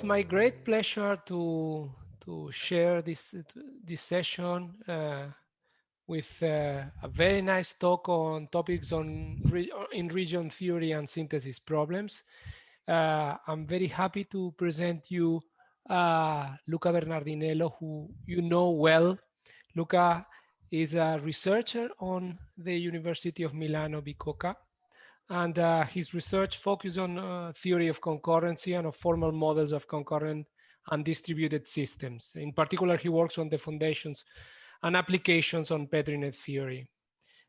it's my great pleasure to to share this this session uh, with uh, a very nice talk on topics on re in region theory and synthesis problems. Uh, I'm very happy to present you uh, Luca Bernardinello, who you know well. Luca is a researcher on the University of Milano Bicocca and uh, his research focuses on uh, theory of concurrency and of formal models of concurrent and distributed systems. In particular, he works on the foundations and applications on Petri net theory.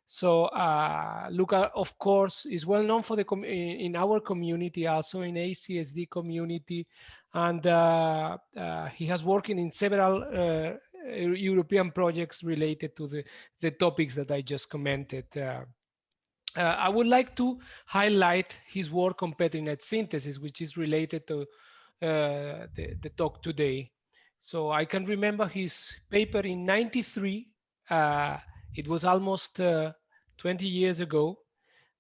So uh, Luca, of course, is well known for the in our community, also in ACSD community, and uh, uh, he has worked in several uh, European projects related to the, the topics that I just commented. Uh, I would like to highlight his work on Petri synthesis, which is related to uh, the, the, talk today. So I can remember his paper in 93. Uh, it was almost uh, 20 years ago.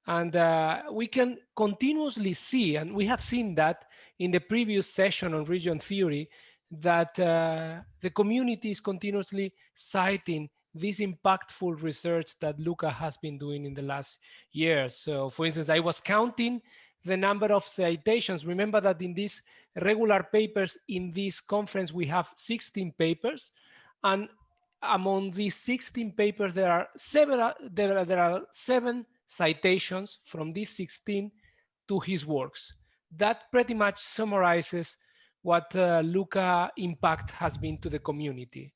And uh, we can continuously see, and we have seen that in the previous session on region theory, that uh, the community is continuously citing this impactful research that Luca has been doing in the last years. So for instance, I was counting the number of citations. Remember that in these regular papers in this conference, we have 16 papers. And among these 16 papers, there are several, there are, there are seven citations from these 16 to his works. That pretty much summarizes what uh, Luca impact has been to the community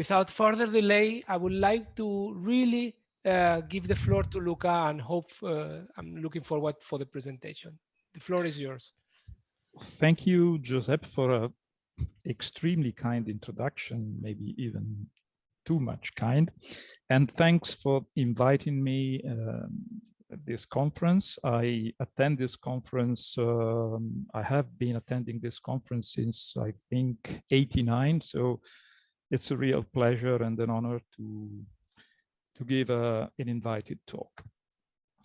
without further delay, I would like to really uh, give the floor to Luca and hope uh, I'm looking forward for the presentation. The floor is yours. Thank you, Josep, for a extremely kind introduction, maybe even too much kind. And thanks for inviting me um, this conference. I attend this conference, um, I have been attending this conference since I think 89. So it's a real pleasure and an honor to to give a, an invited talk.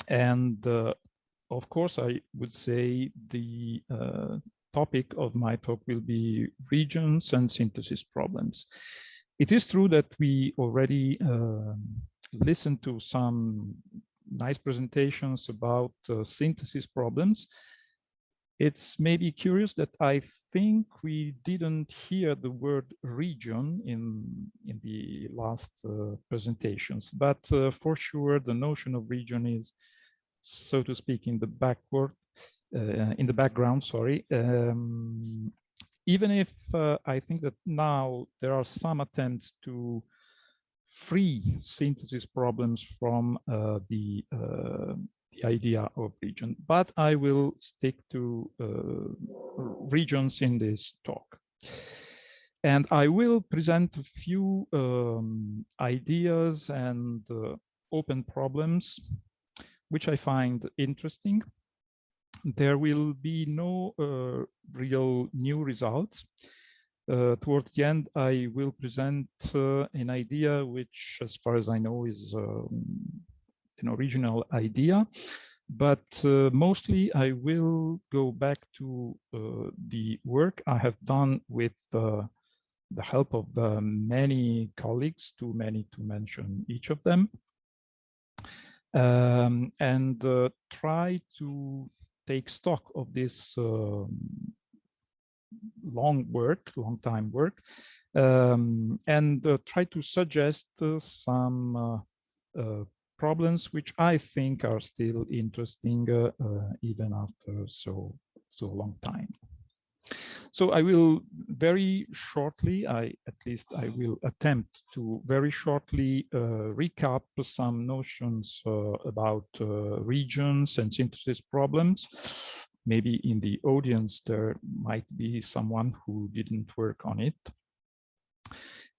And uh, of course, I would say the uh, topic of my talk will be regions and synthesis problems. It is true that we already uh, listened to some nice presentations about uh, synthesis problems, it's maybe curious that I think we didn't hear the word region in, in the last uh, presentations, but uh, for sure the notion of region is, so to speak, in the backward, uh, in the background, sorry. Um, even if uh, I think that now there are some attempts to free synthesis problems from uh, the uh, the idea of region, but I will stick to uh, regions in this talk. And I will present a few um, ideas and uh, open problems, which I find interesting. There will be no uh, real new results. Uh, towards the end, I will present uh, an idea which, as far as I know, is um, an original idea, but uh, mostly I will go back to uh, the work I have done with uh, the help of uh, many colleagues, too many to mention each of them, um, and uh, try to take stock of this um, long work, long time work, um, and uh, try to suggest some problems which I think are still interesting uh, uh, even after so so long time. So I will very shortly, I at least I will attempt to very shortly uh, recap some notions uh, about uh, regions and synthesis problems. Maybe in the audience there might be someone who didn't work on it.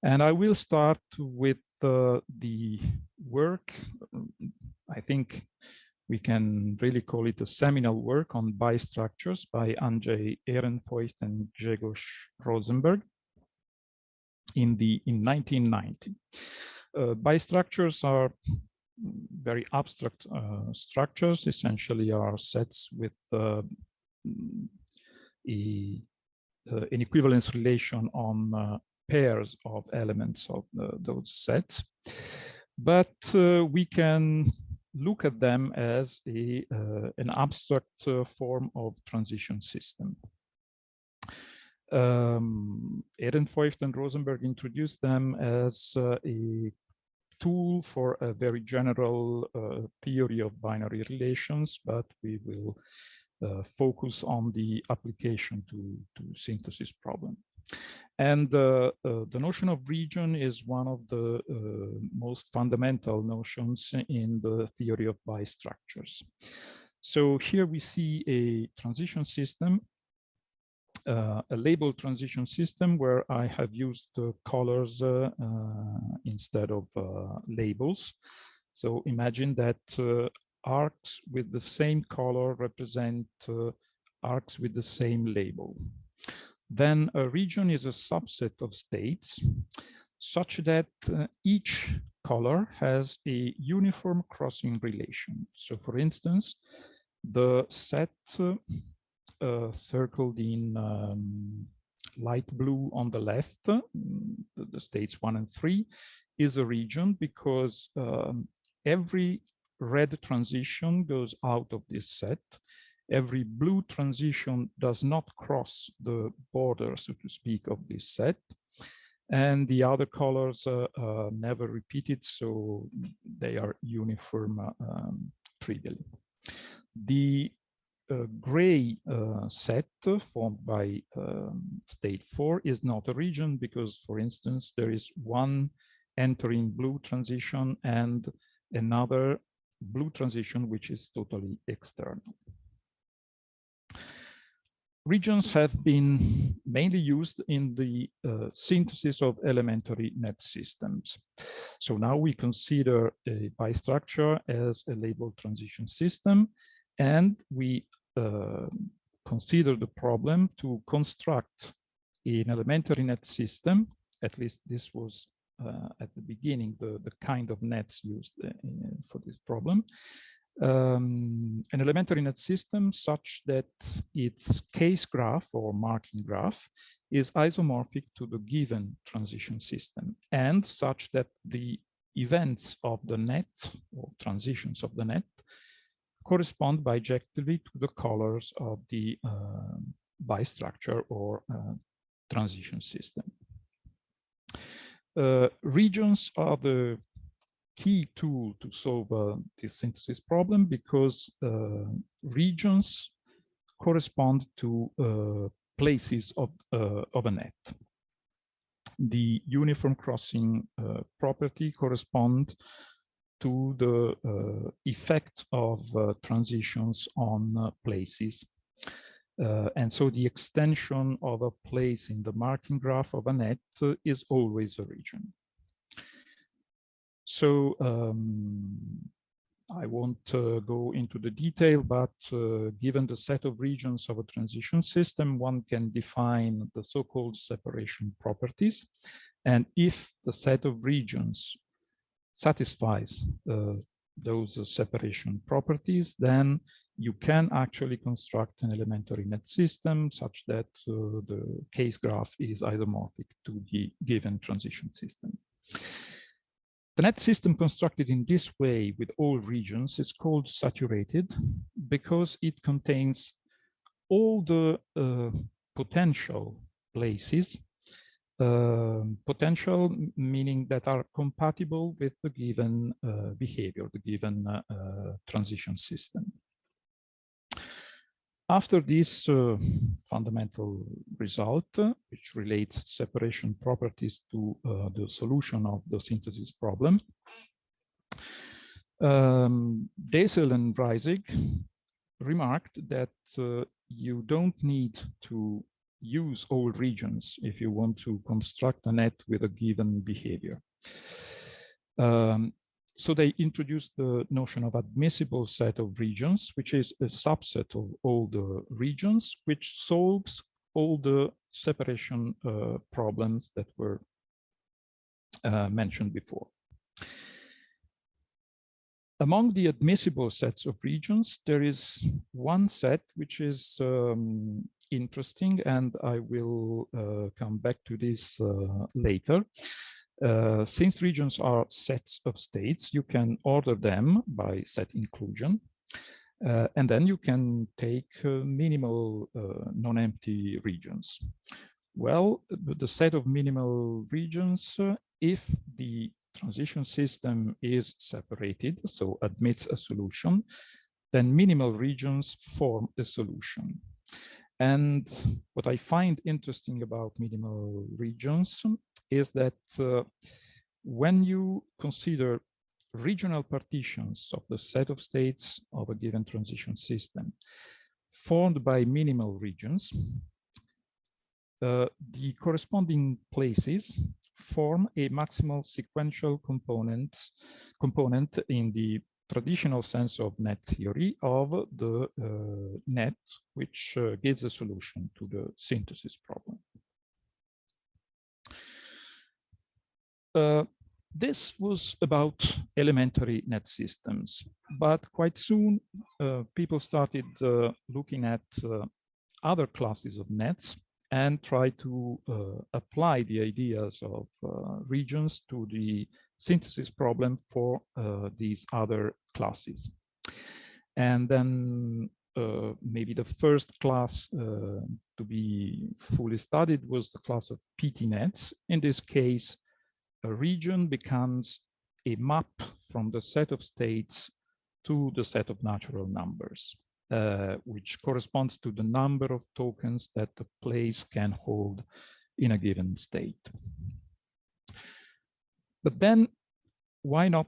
And I will start with uh, the work. I think we can really call it a seminal work on bi-structures by Andrzej Ehrenfeucht and Grzegorz Rozenberg in the in 1990. Uh, bistructures are very abstract uh, structures, essentially are sets with uh, a uh, an equivalence relation on uh, pairs of elements of those sets. But we can look at them as a, an abstract form of transition system. Um, Ehrenfeucht and Rozenberg introduced them as uh, a tool for a very general uh, theory of binary relations, but we will uh, focus on the application to, to synthesis problem. And uh, uh, the notion of region is one of the uh, most fundamental notions in the theory of bistructures. So here we see a transition system uh, a label transition system where I have used uh, colors uh, instead of labels. So imagine that arcs with the same color represent arcs with the same label. Then a region is a subset of states such that uh, each color has a uniform crossing relation. So for instance, the set uh, uh, circled in um, light blue on the left, the, the, states one and three, is a region because um, every red transition goes out of this set. Every blue transition does not cross the border, so to speak, of this set. And the other colors uh, uh, never repeated, so they are uniform uh, um. The uh, gray uh, set formed by um, state 4 is not a region because, for instance, there is one entering blue transition and another blue transition which is totally external. Regions have been mainly used in the uh, synthesis of elementary net systems. So now we consider a bistructure as a labeled transition system and we uh, consider the problem to construct an elementary net system, at least this was uh, at the beginning, the, the kind of nets used uh, for this problem, um, an elementary net system such that its case graph or marking graph is isomorphic to the given transition system and such that the events of the net or transitions of the net correspond bijectively to the colors of the uh, bistructure or uh, transition system. Uh, regions are the key tool to solve uh, this synthesis problem because uh, regions correspond to uh, places of, of a net. The uniform crossing property corresponds to the uh, effect of uh, transitions on uh, places. and so the extension of a place in the marking graph of a net is always a region. So um, I won't uh, go into the detail, but uh, given the set of regions of a transition system, one can define the so-called separation properties. And if the set of regions satisfies uh, those separation properties, then you can actually construct an elementary net system such that uh, the case graph is isomorphic to the given transition system. The net system constructed in this way with all regions is called saturated because it contains all the uh, potential places uh, potential, meaning that are compatible with the given uh, behavior, the given uh, uh transition system. After this uh, fundamental result, which relates separation properties to the solution of the synthesis problem, um, Desel and Reisig remarked that you don't need to use all regions if you want to construct a net with a given behavior. Um, so they introduced the notion of admissible set of regions, which is a subset of all the regions, which solves all the separation uh, problems that were uh, mentioned before. Among the admissible sets of regions, there is one set which is um, interesting, and I will uh, come back to this uh, later. Uh, since regions are sets of states, you can order them by set inclusion. Uh, and then you can take uh, minimal uh, non-empty regions. Well, the set of minimal regions, uh, if the transition system is separated, so admits a solution, then minimal regions form a solution. And what I find interesting about minimal regions is that uh, when you consider regional partitions of the set of states of a given transition system formed by minimal regions, uh, the corresponding places form a maximal sequential component component in the traditional sense of net theory of the uh, net, which uh, gives a solution to the synthesis problem. Uh, this was about elementary net systems, but quite soon uh, people started uh, looking at uh, other classes of nets and try to uh, apply the ideas of uh, regions to the synthesis problem for uh, these other classes. And then uh, maybe the first class uh, to be fully studied was the class of PT nets. In this case, a region becomes a map from the set of states to the set of natural numbers uh, which corresponds to the number of tokens that the place can hold in a given state. But then why not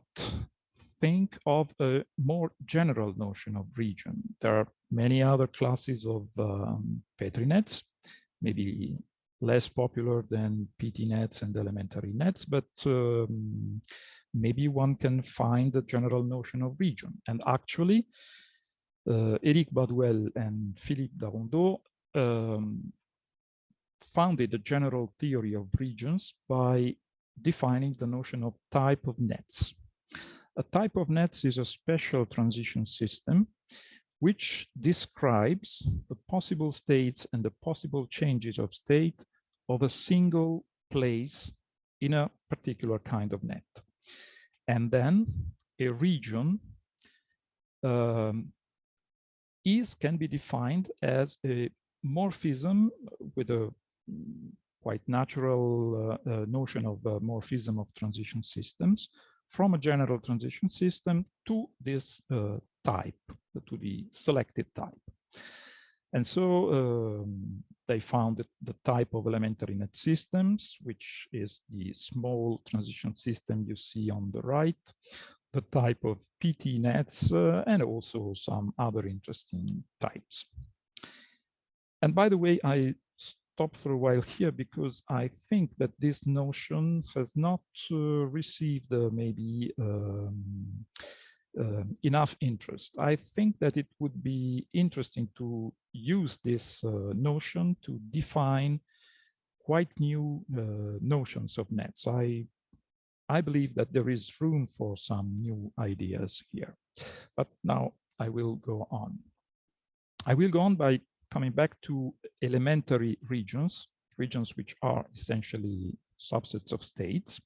think of a more general notion of region? There are many other classes of um, Petri nets, maybe less popular than PT nets and elementary nets, but um, maybe one can find the general notion of region. And actually, Eric Badouel and Philippe Darondeau um, founded the general theory of regions by defining the notion of type of nets. A type of nets is a special transition system which describes the possible states and the possible changes of state of a single place in a particular kind of net. And then a region um, is can be defined as a morphism with a quite natural uh, uh, notion of uh, morphism of transition systems from a general transition system to this uh, type, to the selected type. And so um, they found the type of elementary net systems, which is the small transition system you see on the right, the type of PT nets uh, and also some other interesting types. And by the way, I stop for a while here because I think that this notion has not uh, received uh, maybe um, uh, enough interest. I think that it would be interesting to use this uh, notion to define quite new uh, notions of nets. I I believe that there is room for some new ideas here. But now I will go on. I will go on by coming back to elementary regions, regions which are essentially subsets of states.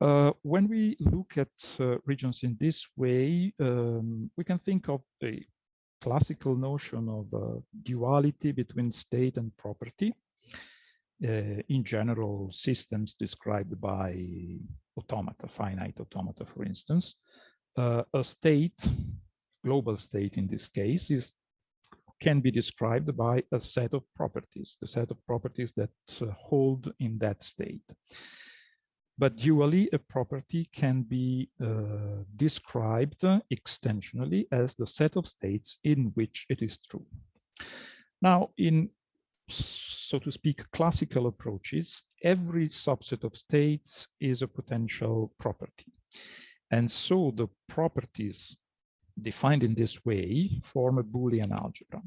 Uh, when we look at uh, regions in this way, um, we can think of a classical notion of uh, duality between state and property in general systems described by automata, finite automata, for instance, uh, a state, global state in this case, is can be described by a set of properties, the set of properties that uh, hold in that state. But dually, a property can be uh, described extensionally as the set of states in which it is true. Now, in so to speak, classical approaches, every subset of states is a potential property. And so the properties defined in this way form a Boolean algebra.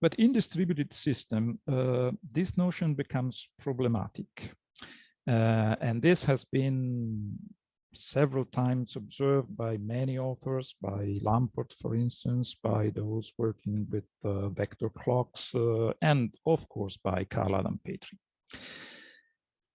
But in distributed system, uh, this notion becomes problematic. Uh, and this has been several times observed by many authors, by Lamport, for instance, by those working with uh, vector clocks, uh, and of course by Carl Adam Petri.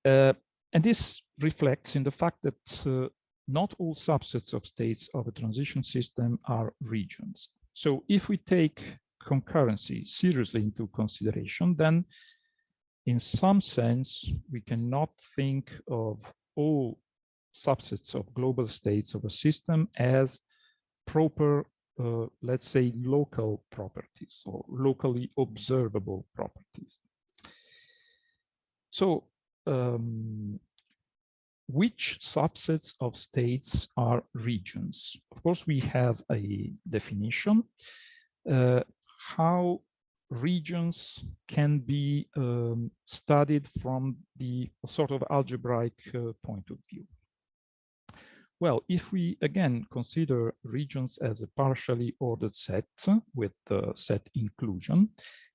Uh, and this reflects in the fact that uh, not all subsets of states of a transition system are regions. So if we take concurrency seriously into consideration, then in some sense, we cannot think of all subsets of global states of a system as proper, uh, let's say, local properties or locally observable properties. So um, which subsets of states are regions? Of course, we have a definition. Uh, how regions can be um, studied from the sort of algebraic uh, point of view. Well, if we again consider regions as a partially ordered set with the set inclusion,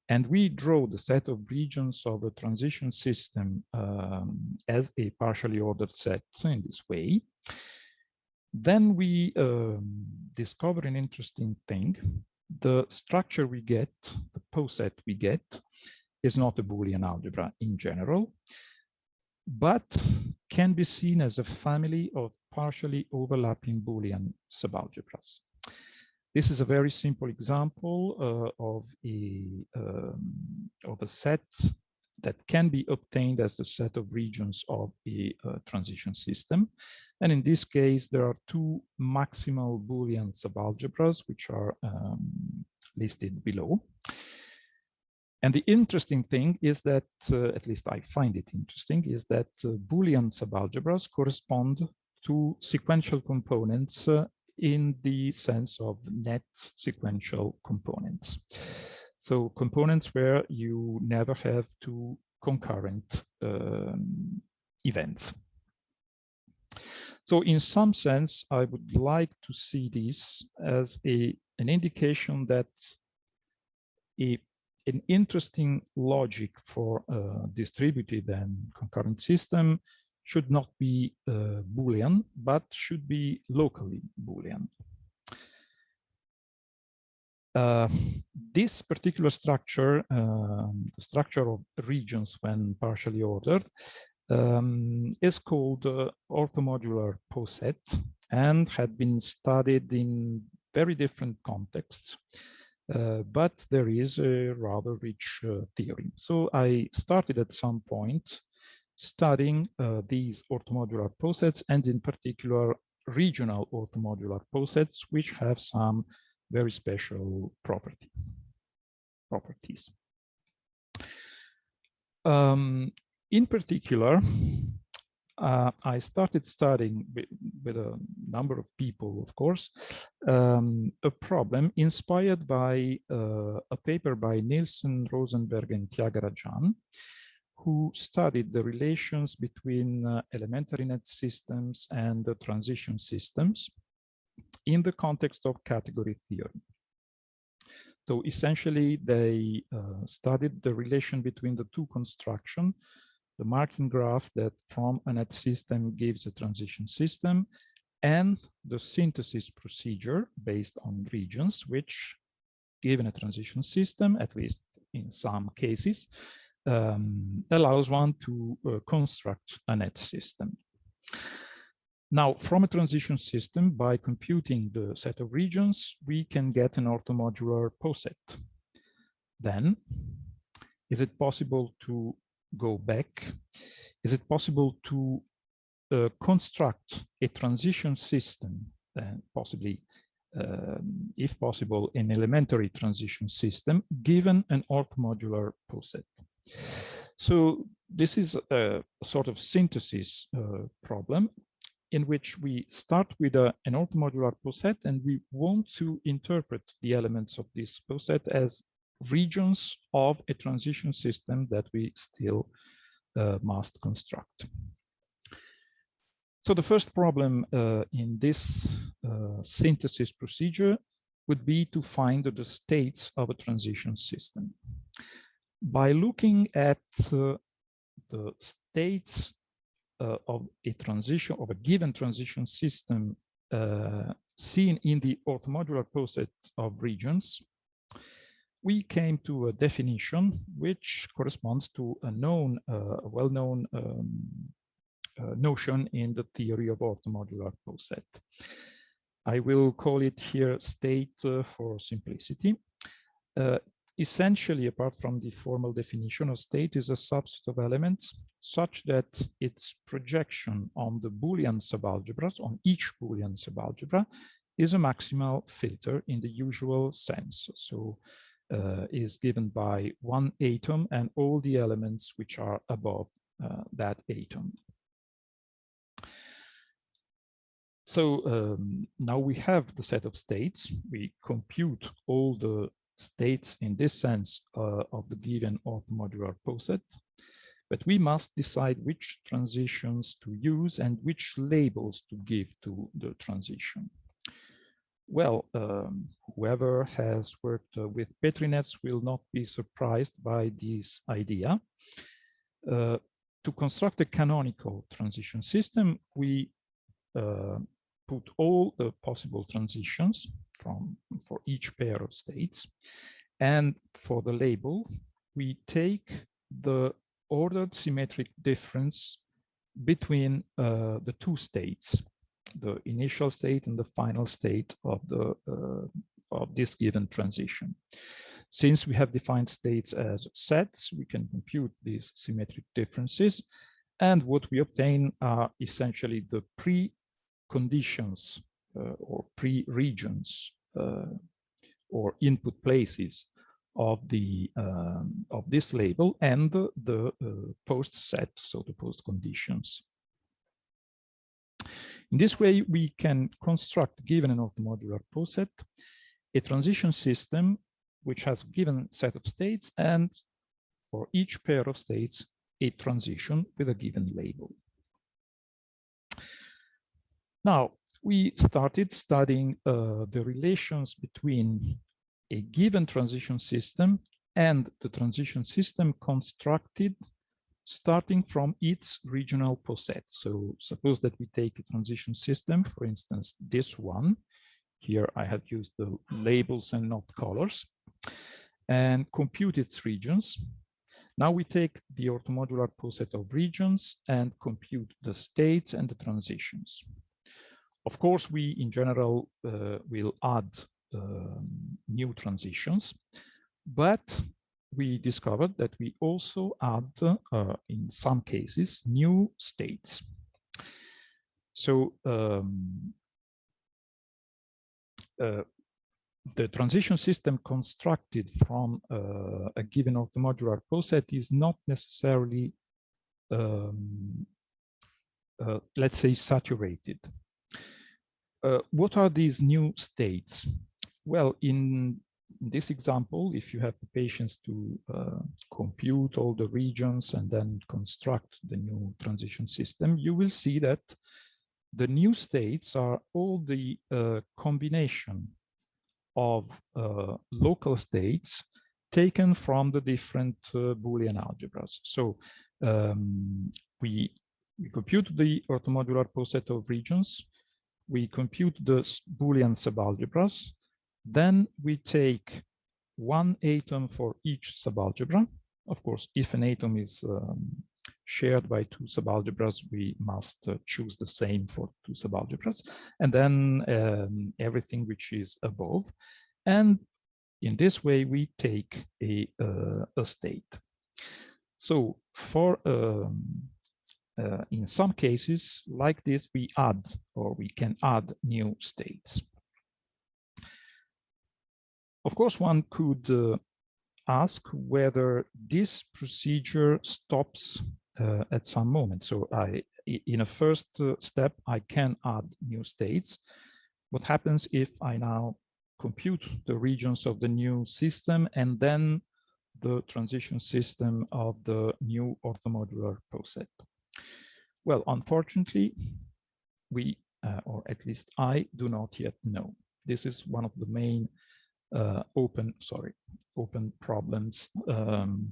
and we draw the set of regions of a transition system um, as a partially ordered set in this way, then we um, discover an interesting thing. The structure we get, the poset we get, is not a Boolean algebra in general, but can be seen as a family of partially overlapping Boolean subalgebras. This is a very simple example uh, of a um, of a set that can be obtained as the set of regions of a uh, transition system. And in this case, there are two maximal Boolean subalgebras, which are um, listed below. And the interesting thing is that, uh, at least I find it interesting, is that uh, Boolean subalgebras correspond to sequential components uh, in the sense of net sequential components. So components where you never have two concurrent um, events. So in some sense, I would like to see this as a, an indication that a an interesting logic for a distributed and concurrent system should not be uh, Boolean, but should be locally Boolean. Uh, this particular structure, um, the structure of regions when partially ordered, um, is called uh, orthomodular poset and had been studied in very different contexts. Uh, but there is a rather rich uh, theory. So I started at some point studying uh, these orthomodular posets and in particular regional orthomodular posets, which have some very special property, properties. Um, in particular, uh, I started studying with, with, a number of people, of course, um, a problem inspired by uh, a paper by Nielsen, Rozenberg, and Thiagarajan, who studied the relations between uh, elementary net systems and the transition systems in the context of category theory. So essentially, they uh, studied the relation between the two construction the marking graph that from a net system gives a transition system and the synthesis procedure based on regions, which given a transition system, at least in some cases, um, allows one to uh, construct a net system. Now, from a transition system, by computing the set of regions, we can get an orthomodular poset. Then, is it possible to go back, is it possible to uh, construct a transition system, and possibly, um, if possible, an elementary transition system, given an orthomodular poset. So this is a sort of synthesis uh, problem in which we start with a, an orthomodular poset and we want to interpret the elements of this poset as regions of a transition system that we still uh, must construct. So the first problem uh, in this uh, synthesis procedure would be to find the states of a transition system. By looking at uh, the states uh, of a transition of a given transition system uh, seen in the orthomodular poset of regions, we came to a definition which corresponds to a known, uh, well-known um, uh, notion in the theory of orthomodular poset. I will call it here state uh, for simplicity. Uh, essentially, apart from the formal definition, a state is a subset of elements such that its projection on the Boolean subalgebras, on each Boolean subalgebra, is a maximal filter in the usual sense. So uh, is given by one atom and all the elements which are above uh, that atom. So um, now we have the set of states. We compute all the states in this sense uh, of the given orthomodular poset, but we must decide which transitions to use and which labels to give to the transition. Well, um, whoever has worked uh, with Petri nets will not be surprised by this idea. Uh, to construct a canonical transition system, we uh, put all the possible transitions from for each pair of states. And for the label, we take the ordered symmetric difference between uh, the two states, the initial state and the final state of the uh, of this given transition. Since we have defined states as sets, we can compute these symmetric differences. And what we obtain are essentially the pre-conditions uh, or pre-regions uh, or input places of the um, of this label and the uh, post set, so the post conditions. In this way, we can construct, given an orthomodular poset, a transition system which has a given set of states and for each pair of states, a transition with a given label. Now, we started studying uh, the relations between a given transition system and the transition system constructed starting from its regional poset. So suppose that we take a transition system, for instance, this one. Here I have used the labels and not colors and compute its regions. Now we take the orthomodular poset of regions and compute the states and the transitions. Of course, we in general uh, will add um, new transitions, but we discovered that we also add, uh, in some cases, new states. So um, uh, the transition system constructed from uh, a given orthomodular poset is not necessarily, um, uh, let's say, saturated. Uh, what are these new states? Well, in this example, if you have the patience to uh, compute all the regions and then construct the new transition system, you will see that the new states are all the uh, combination of uh, local states taken from the different uh, Boolean algebras. So um, we, we compute the orthomodular poset of regions we compute the Boolean subalgebras. Then we take one atom for each subalgebra. Of course, if an atom is um, shared by two subalgebras, we must uh, choose the same for two subalgebras. And then um, everything which is above. And in this way, we take a, uh, a state. So for um, uh, in some cases like this, we add or we can add new states. Of course, one could uh, ask whether this procedure stops uh, at some moment. So I, in a first uh, step, I can add new states. What happens if I now compute the regions of the new system and then the transition system of the new orthomodular poset? Well, unfortunately, we, uh, or at least I, do not yet know. This is one of the main uh, open, sorry, open problems um,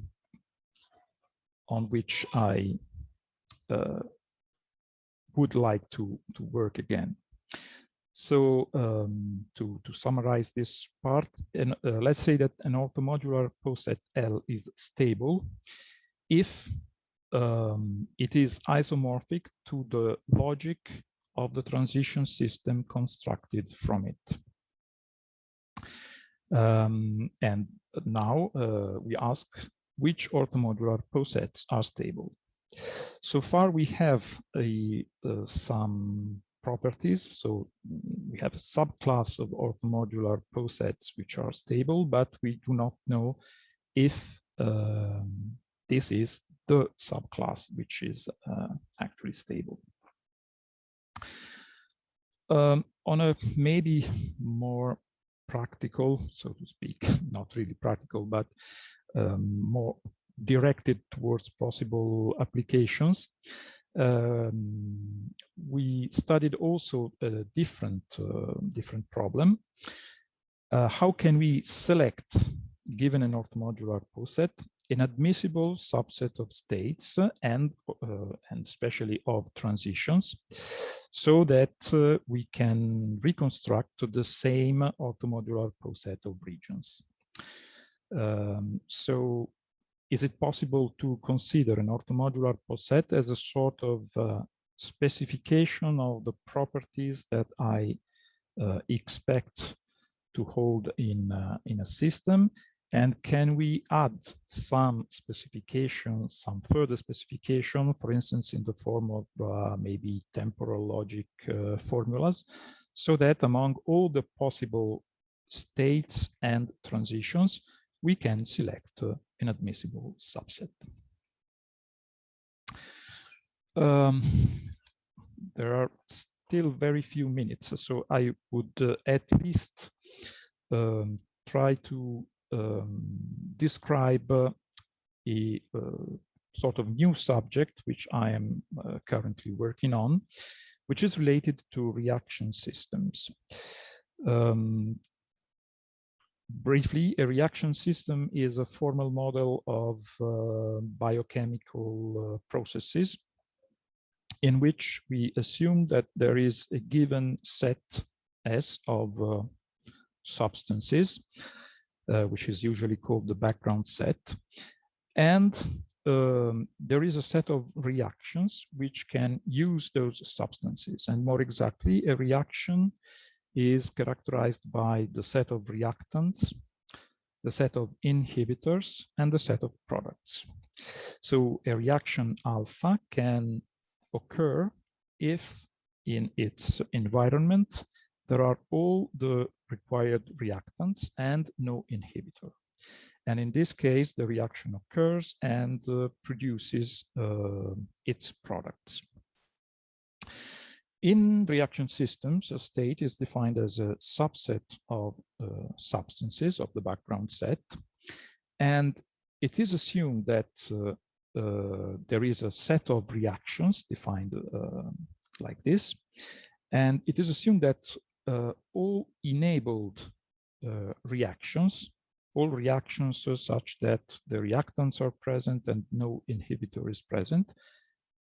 on which I uh, would like to, to work again. So um, to, to summarize this part, and uh, let's say that an orthomodular poset L is stable if um, it is isomorphic to the logic of the transition system constructed from it. Um, and now uh, we ask which orthomodular posets are stable. So far we have a, uh, some properties. So we have a subclass of orthomodular posets which are stable, but we do not know if um, this is the subclass which is uh, actually stable. Um, on a maybe more practical, so to speak, not really practical, but um, more directed towards possible applications, um, we studied also a different uh, different problem. Uh, how can we select, given an orthomodular poset, an admissible subset of states and uh, and especially of transitions, so that uh, we can reconstruct the same orthomodular poset of regions. Um, so is it possible to consider an orthomodular poset as a sort of uh, specification of the properties that I uh, expect to hold in, uh, in a system? And can we add some specification, some further specification, for instance, in the form of uh, maybe temporal logic uh, formulas, so that among all the possible states and transitions, we can select uh, an admissible subset. Um, there are still very few minutes, so I would uh, at least um, try to um, describe uh, a uh, sort of new subject which I am uh, currently working on, which is related to reaction systems. Um, briefly, a reaction system is a formal model of uh, biochemical uh, processes in which we assume that there is a given set S of uh, substances, which is usually called the background set. And um, there is a set of reactions which can use those substances. And more exactly, a reaction is characterized by the set of reactants, the set of inhibitors, and the set of products. So a reaction alpha can occur if in its environment there are all the required reactants and no inhibitor. And in this case, the reaction occurs and uh, produces uh, its products. In reaction systems, a state is defined as a subset of uh, substances of the background set. And it is assumed that uh, uh, there is a set of reactions defined uh, like this. And it is assumed that all enabled uh, reactions, all reactions such that the reactants are present and no inhibitor is present,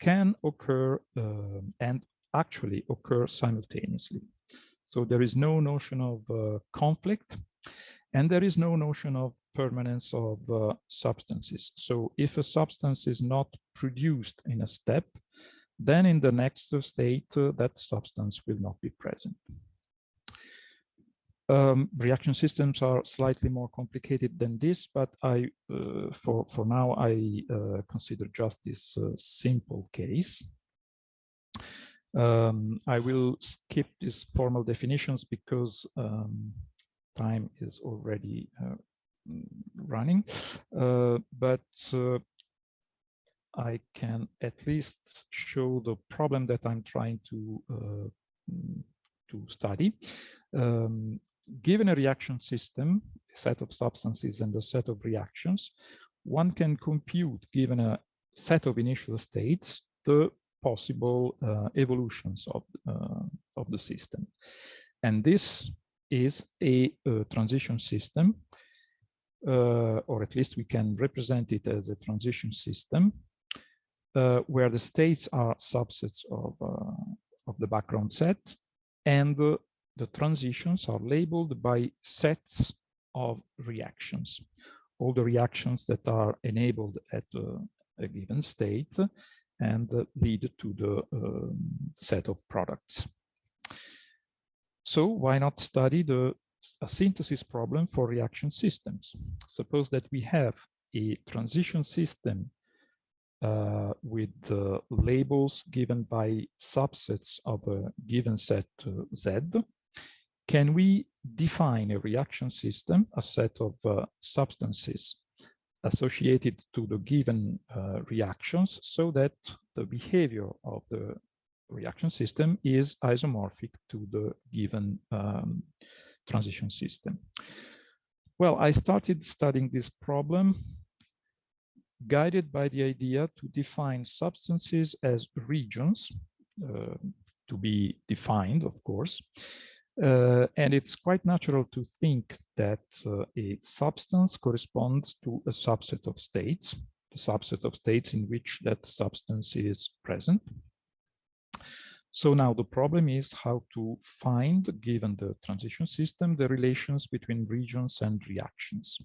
can occur and actually occur simultaneously. So there is no notion of uh, conflict and there is no notion of permanence of uh, substances. So if a substance is not produced in a step, then in the next state, uh, that substance will not be present. Um, reaction systems are slightly more complicated than this, but I, uh, for for now, I uh, consider just this uh, simple case. Um, I will skip these formal definitions because um, time is already uh, running, uh, but uh, I can at least show the problem that I'm trying to to study. Um, given a reaction system, a set of substances and a set of reactions, one can compute, given a set of initial states, the possible uh, evolutions of, uh, of the system. And this is a, a transition system, uh, or at least we can represent it as a transition system, uh, where the states are subsets of, uh, of the background set and the transitions are labeled by sets of reactions. All the reactions that are enabled at a given state and lead to the um, set of products. So why not study the a synthesis problem for reaction systems? Suppose that we have a transition system uh, with uh, labels given by subsets of a given set uh, Z, can we define a reaction system, a set of uh, substances associated to the given uh, reactions so that the behavior of the reaction system is isomorphic to the given um, transition system. Well, I started studying this problem guided by the idea to define substances as regions, uh, to be defined, of course. Uh, and it's quite natural to think that uh, a substance corresponds to a subset of states, a subset of states in which that substance is present. So now the problem is how to find, given the transition system, the relations between regions and reactions.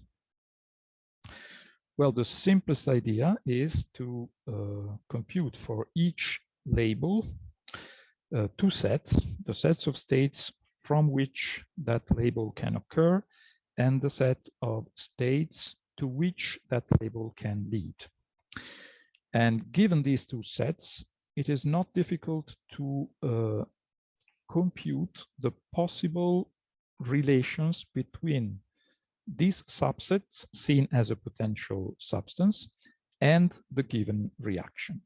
Well, the simplest idea is to uh, compute for each label uh, two sets, the sets of states from which that label can occur and the set of states to which that label can lead. And given these two sets, it is not difficult to uh, compute the possible relations between these subsets seen as a potential substance and the given reaction.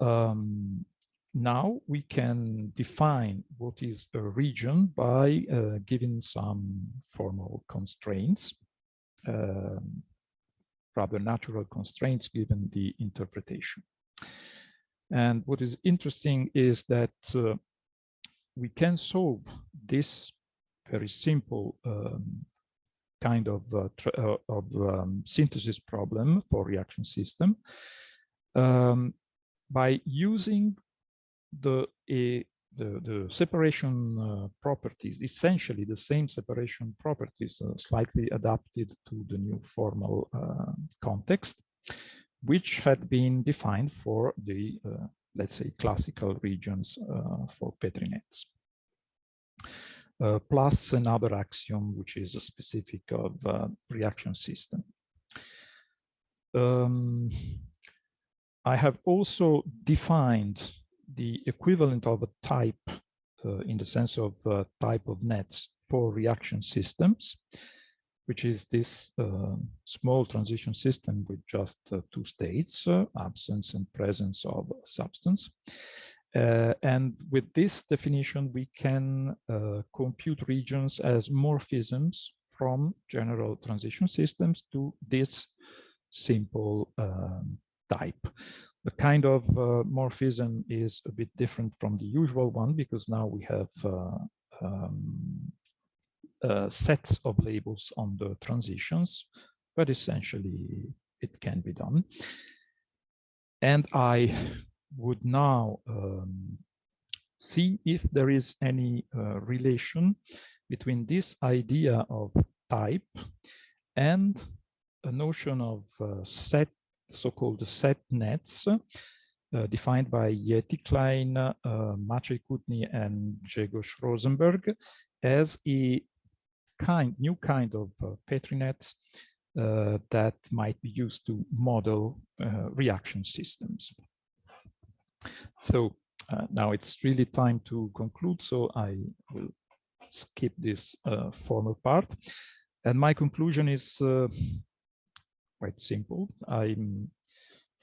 Um, now we can define what is a region by uh, giving some formal constraints, uh, rather natural constraints given the interpretation. And what is interesting is that uh, we can solve this very simple um, kind of, uh, uh, of um, synthesis problem for reaction system um, by using the, the, the separation uh, properties, essentially the same separation properties, uh, slightly adapted to the new formal uh, context, which had been defined for the, let's say, classical regions for Petri nets. Uh, plus another axiom which is a specific of uh, reaction system. Um, I have also defined the equivalent of a type uh, in the sense of uh, type of nets for reaction systems, which is this uh, small transition system with just uh, two states, absence and presence of substance. Uh, and with this definition, we can uh, compute regions as morphisms from general transition systems to this simple um, type. The kind of uh, morphism is a bit different from the usual one because now we have uh, um, uh, sets of labels on the transitions, but essentially it can be done. And I would now um, see if there is any uh, relation between this idea of type and a notion of uh, set, so-called set nets, uh, defined by Jetty Kleijn, uh, Maciej Koutny, and Grzegorz Rozenberg as a kind, new kind of uh, Petri nets uh, that might be used to model uh, reaction systems. So uh, now it's really time to conclude, so I will skip this uh, formal part. And my conclusion is quite simple. I'm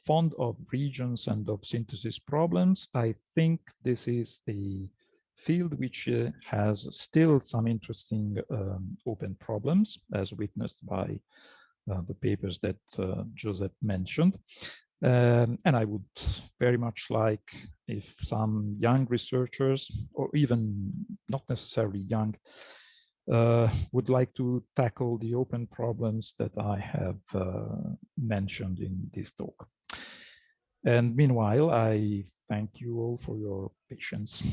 fond of regions and of synthesis problems. I think this is a field which uh, has still some interesting um, open problems, as witnessed by uh, the papers that uh, Joseph mentioned. Um, and I would very much like if some young researchers, or even not necessarily young, uh, would like to tackle the open problems that I have uh, mentioned in this talk. And meanwhile, I thank you all for your patience.